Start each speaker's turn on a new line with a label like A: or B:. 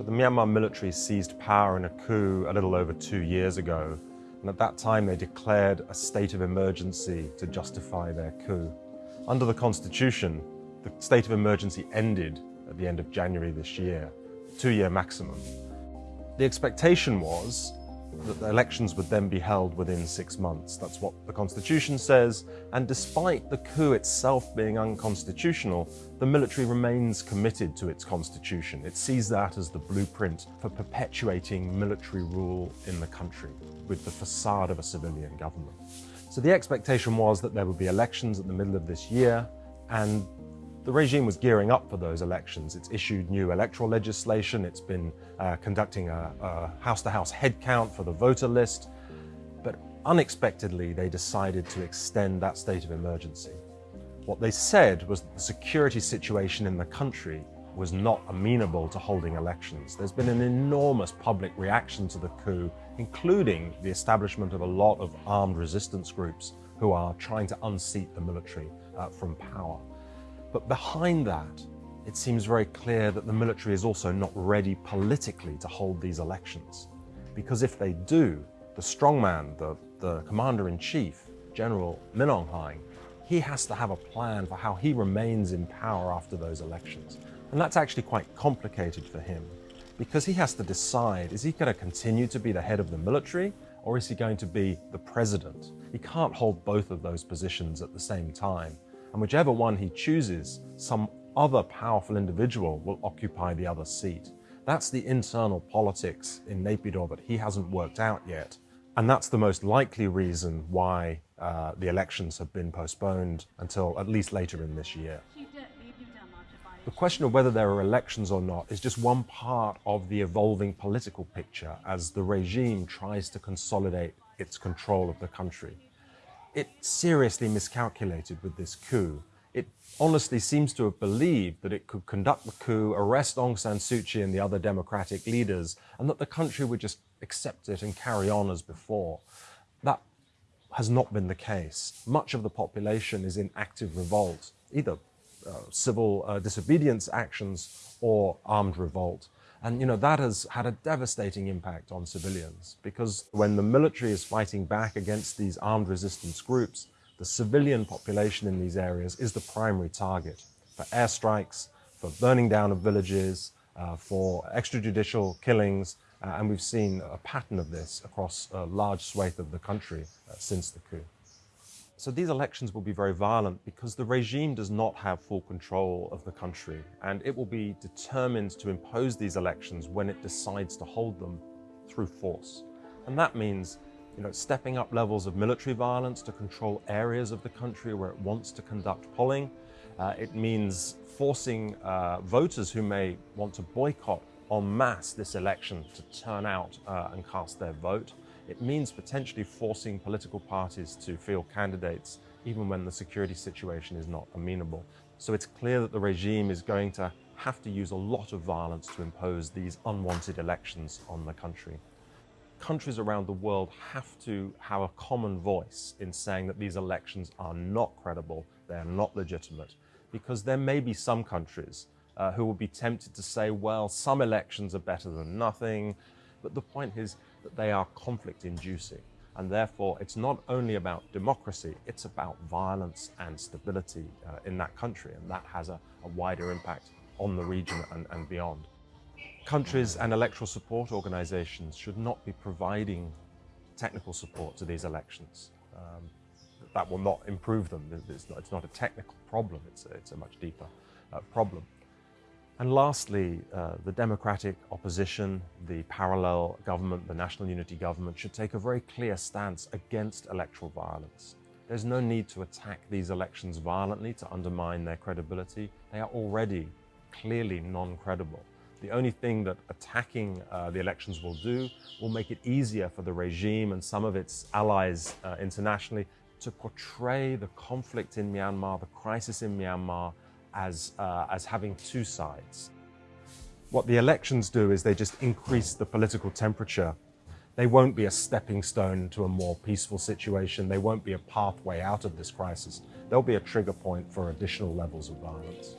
A: So the Myanmar military seized power in a coup a little over two years ago. And at that time, they declared a state of emergency to justify their coup. Under the constitution, the state of emergency ended at the end of January this year, two-year maximum. The expectation was that the elections would then be held within six months. That's what the Constitution says, and despite the coup itself being unconstitutional, the military remains committed to its constitution. It sees that as the blueprint for perpetuating military rule in the country with the facade of a civilian government. So the expectation was that there would be elections at the middle of this year, and the regime was gearing up for those elections. It's issued new electoral legislation. It's been uh, conducting a house-to-house -house head for the voter list. But unexpectedly, they decided to extend that state of emergency. What they said was that the security situation in the country was not amenable to holding elections. There's been an enormous public reaction to the coup, including the establishment of a lot of armed resistance groups who are trying to unseat the military uh, from power. But behind that, it seems very clear that the military is also not ready politically to hold these elections. Because if they do, the strongman, the, the commander-in-chief, General Min Aung Hlaing, he has to have a plan for how he remains in power after those elections. And that's actually quite complicated for him because he has to decide, is he going to continue to be the head of the military or is he going to be the president? He can't hold both of those positions at the same time and whichever one he chooses, some other powerful individual will occupy the other seat. That's the internal politics in Naypyidaw that he hasn't worked out yet. And that's the most likely reason why uh, the elections have been postponed until at least later in this year. The question of whether there are elections or not is just one part of the evolving political picture as the regime tries to consolidate its control of the country it seriously miscalculated with this coup. It honestly seems to have believed that it could conduct the coup, arrest Aung San Suu Kyi and the other democratic leaders, and that the country would just accept it and carry on as before. That has not been the case. Much of the population is in active revolt, either uh, civil uh, disobedience actions or armed revolt. And you know that has had a devastating impact on civilians because when the military is fighting back against these armed resistance groups, the civilian population in these areas is the primary target for airstrikes, for burning down of villages, uh, for extrajudicial killings, uh, and we've seen a pattern of this across a large swathe of the country uh, since the coup. So these elections will be very violent because the regime does not have full control of the country and it will be determined to impose these elections when it decides to hold them through force. And that means you know, stepping up levels of military violence to control areas of the country where it wants to conduct polling. Uh, it means forcing uh, voters who may want to boycott en masse this election to turn out uh, and cast their vote. It means potentially forcing political parties to field candidates even when the security situation is not amenable. So it's clear that the regime is going to have to use a lot of violence to impose these unwanted elections on the country. Countries around the world have to have a common voice in saying that these elections are not credible, they are not legitimate, because there may be some countries uh, who will be tempted to say, well, some elections are better than nothing, but the point is that they are conflict inducing. And therefore, it's not only about democracy, it's about violence and stability uh, in that country. And that has a, a wider impact on the region and, and beyond. Countries and electoral support organizations should not be providing technical support to these elections. Um, that will not improve them. It's not, it's not a technical problem, it's a, it's a much deeper uh, problem. And lastly, uh, the democratic opposition, the parallel government, the national unity government should take a very clear stance against electoral violence. There's no need to attack these elections violently to undermine their credibility. They are already clearly non-credible. The only thing that attacking uh, the elections will do will make it easier for the regime and some of its allies uh, internationally to portray the conflict in Myanmar, the crisis in Myanmar, as, uh, as having two sides. What the elections do is they just increase the political temperature. They won't be a stepping stone to a more peaceful situation. They won't be a pathway out of this crisis. They'll be a trigger point for additional levels of violence.